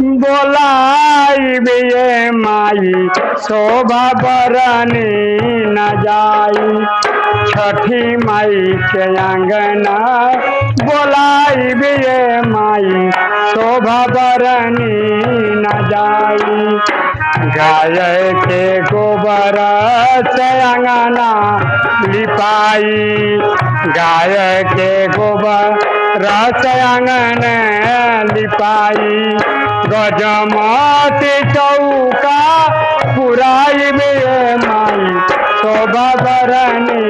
बोलाई बिये माई, शोभा बरनी न जाई। छठी माई के अंगना बोलाई बिये माई, शोभा बरनी न जाई। गाय के गोबर से अंगना लिपाई। गाय के गोबर रस अंगन लिपाई। गजमती चौका पुराई में माई, शोभा बरनी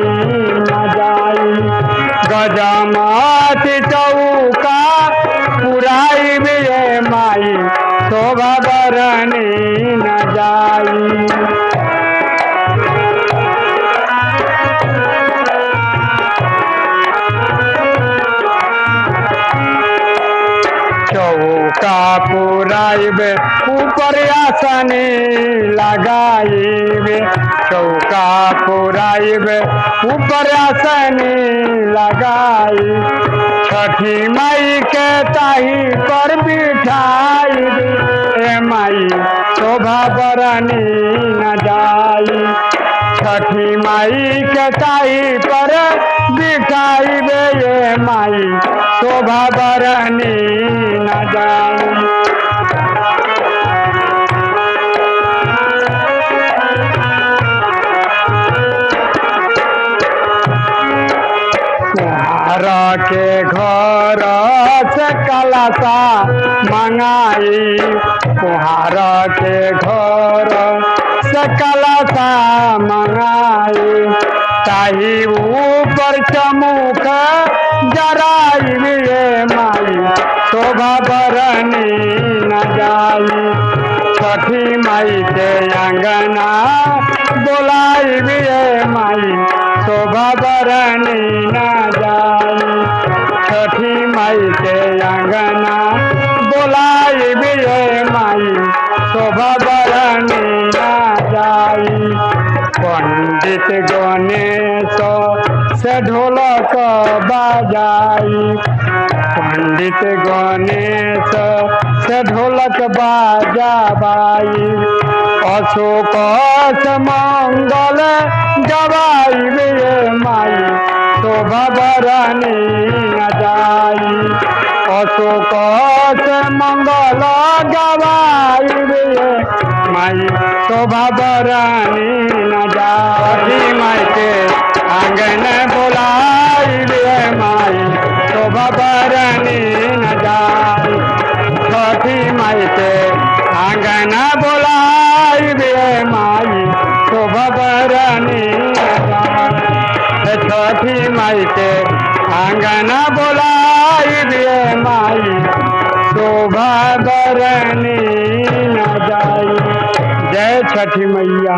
न जाई। गजमती चौका पुराई में माई, शोभा बरनी न जाई। चौका पुराइबे ऊपर आसनी लगाइबे। चौका ऊपर आसनी लगाई छठी माई के ताही पर बिठाई माई शोभा बरनी न जाई छठी माई के ताई पर बिठाई दे ये माई, शोभा बरनी न जाऊ। के घर से कलसा मंगाई कुहार के घर से कलसा मंगाई ताही ऊपर चमुक जराई ये माई शोभा बरनी न जाई। छठी माई के अंगना बोलाई ये माई शोभा बरनी न जाई। छठी माई के अंगना बोलाई ये माई शोभा बरनी न जाई पंडित गणेश से ढोलक बजाई। पंडित गणेश से ढोलक बाजाबाई। अशोक मंगल गवाई ये माई। शोभा बरनी जाई। अशोक मंगल गवाई ये माई शोभा बरनी न जाई माई के आँगन बोलाई माई शोभा बरनी न जाई छठी माई के आँगन बोलाई माई शोभा बरनी न जाई छठी माई के आँगन बोलाई दे माई शोभा बरनी न जाई। जय छठी मैया।